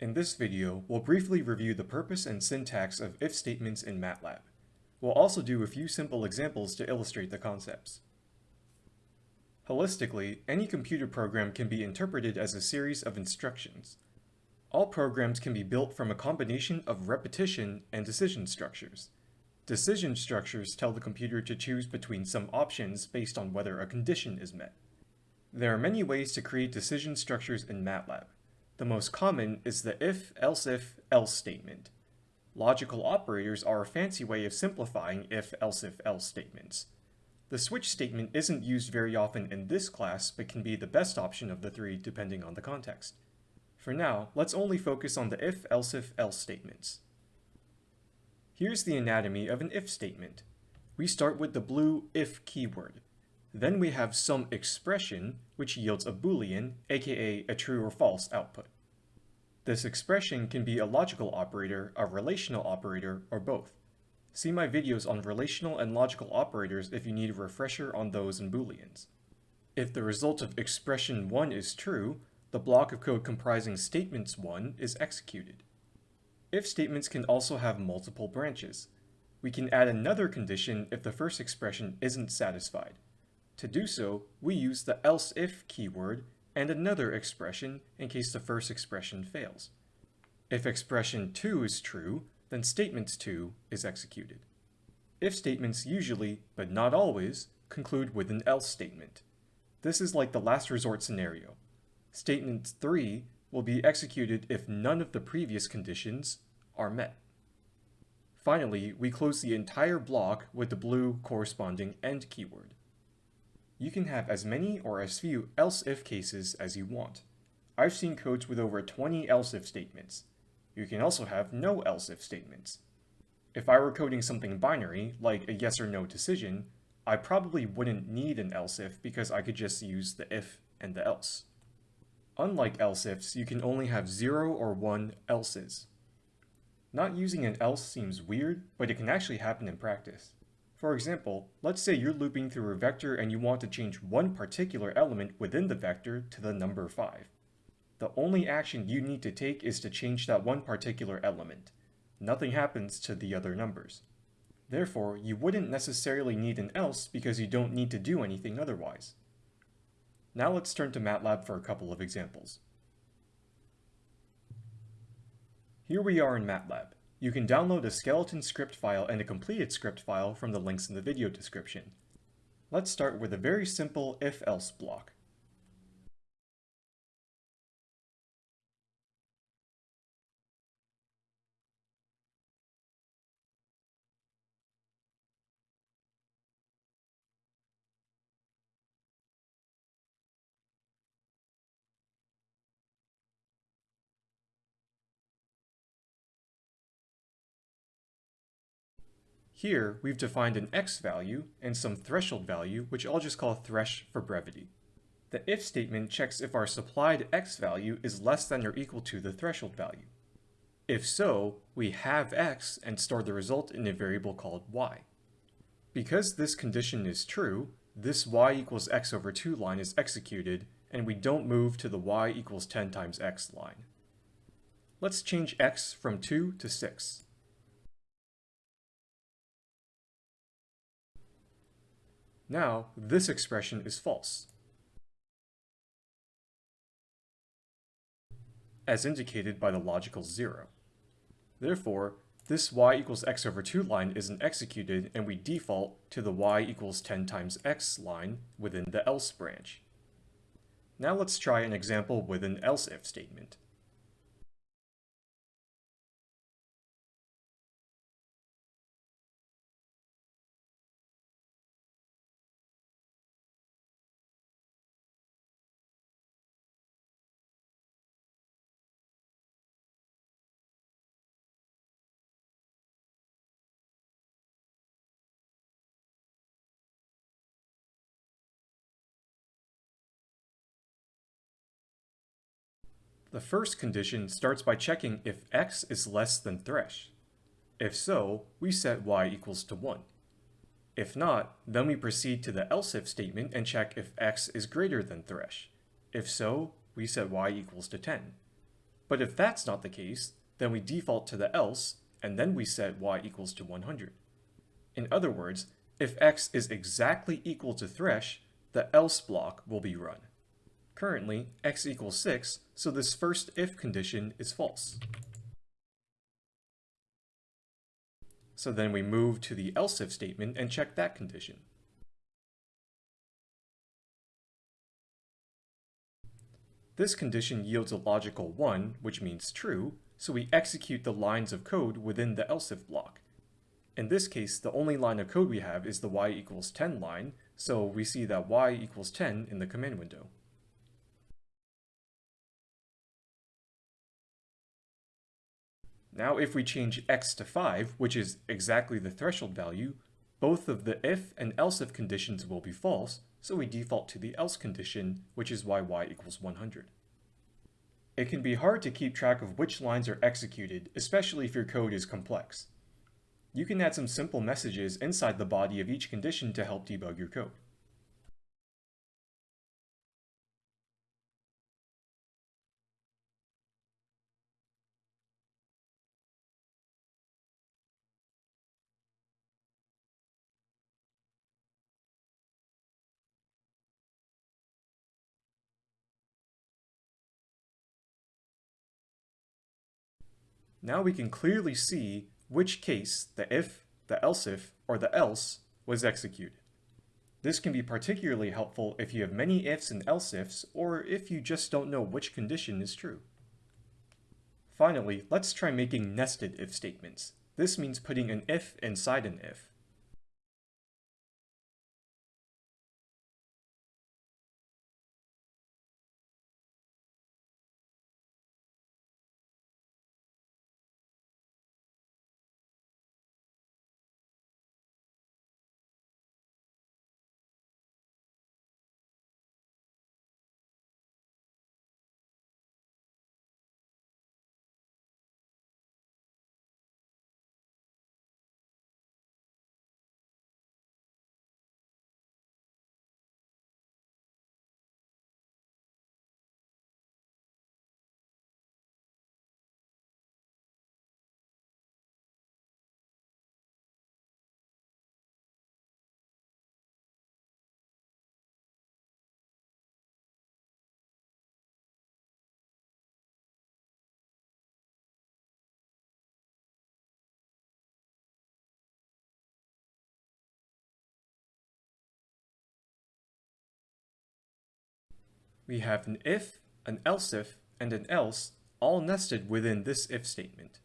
In this video, we'll briefly review the purpose and syntax of if statements in MATLAB. We'll also do a few simple examples to illustrate the concepts. Holistically, any computer program can be interpreted as a series of instructions. All programs can be built from a combination of repetition and decision structures. Decision structures tell the computer to choose between some options based on whether a condition is met. There are many ways to create decision structures in MATLAB. The most common is the if, else if, else statement. Logical operators are a fancy way of simplifying if, else if, else statements. The switch statement isn't used very often in this class, but can be the best option of the three depending on the context. For now, let's only focus on the if, else if, else statements. Here's the anatomy of an if statement. We start with the blue if keyword. Then we have some expression, which yields a boolean, aka a true or false output. This expression can be a logical operator, a relational operator, or both. See my videos on relational and logical operators if you need a refresher on those and booleans. If the result of expression 1 is true, the block of code comprising statements 1 is executed. If statements can also have multiple branches. We can add another condition if the first expression isn't satisfied. To do so, we use the else if keyword and another expression in case the first expression fails. If expression 2 is true, then statements 2 is executed. If statements usually, but not always, conclude with an else statement. This is like the last resort scenario. Statement 3 will be executed if none of the previous conditions are met. Finally, we close the entire block with the blue corresponding end keyword. You can have as many or as few else-if cases as you want. I've seen codes with over 20 else-if statements. You can also have no else-if statements. If I were coding something binary, like a yes or no decision, I probably wouldn't need an else-if because I could just use the if and the else. Unlike else-ifs, you can only have 0 or 1 elses. Not using an else seems weird, but it can actually happen in practice. For example, let's say you're looping through a vector and you want to change one particular element within the vector to the number 5. The only action you need to take is to change that one particular element. Nothing happens to the other numbers. Therefore, you wouldn't necessarily need an else because you don't need to do anything otherwise. Now let's turn to MATLAB for a couple of examples. Here we are in MATLAB. You can download a skeleton script file and a completed script file from the links in the video description. Let's start with a very simple if-else block. Here, we've defined an x value and some threshold value, which I'll just call thresh for brevity. The if statement checks if our supplied x value is less than or equal to the threshold value. If so, we halve x and store the result in a variable called y. Because this condition is true, this y equals x over 2 line is executed, and we don't move to the y equals 10 times x line. Let's change x from 2 to 6. Now, this expression is false. as indicated by the logical 0. Therefore, this y equals x over 2 line isn't executed and we default to the y equals 10 times x line within the else branch. Now let's try an example with an else if statement. The first condition starts by checking if x is less than thresh. If so, we set y equals to 1. If not, then we proceed to the else if statement and check if x is greater than thresh. If so, we set y equals to 10. But if that's not the case, then we default to the else, and then we set y equals to 100. In other words, if x is exactly equal to thresh, the else block will be run. Currently, x equals 6, so this first if condition is false. So then we move to the else if statement and check that condition. This condition yields a logical 1, which means true, so we execute the lines of code within the else if block. In this case, the only line of code we have is the y equals 10 line, so we see that y equals 10 in the command window. Now if we change x to 5, which is exactly the threshold value, both of the if and else if conditions will be false, so we default to the else condition, which is why y equals 100. It can be hard to keep track of which lines are executed, especially if your code is complex. You can add some simple messages inside the body of each condition to help debug your code. Now we can clearly see which case the if, the else if, or the else was executed. This can be particularly helpful if you have many ifs and else ifs, or if you just don't know which condition is true. Finally, let's try making nested if statements. This means putting an if inside an if. We have an if, an else if, and an else all nested within this if statement.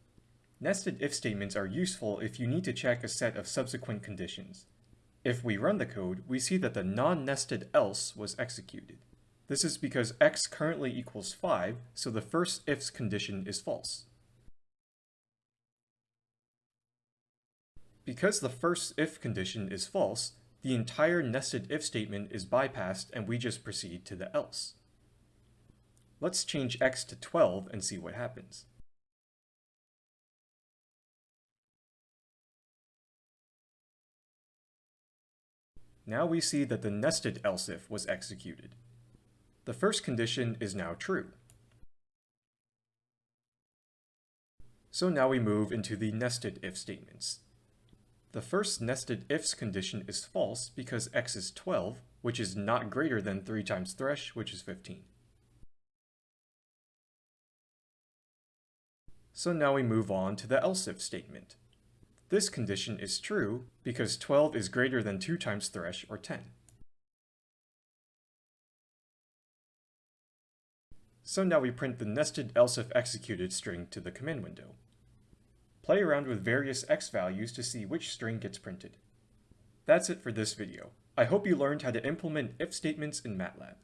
Nested if statements are useful if you need to check a set of subsequent conditions. If we run the code, we see that the non-nested else was executed. This is because x currently equals 5, so the first if's condition is false. Because the first if condition is false, the entire nested if statement is bypassed and we just proceed to the else. Let's change x to 12 and see what happens. Now we see that the nested else if was executed. The first condition is now true. So now we move into the nested if statements. The first nested ifs condition is false because x is 12, which is not greater than 3 times thresh, which is 15. So now we move on to the else if statement. This condition is true because 12 is greater than 2 times thresh, or 10. So now we print the nested else if executed string to the command window. Play around with various x values to see which string gets printed. That's it for this video. I hope you learned how to implement if statements in MATLAB.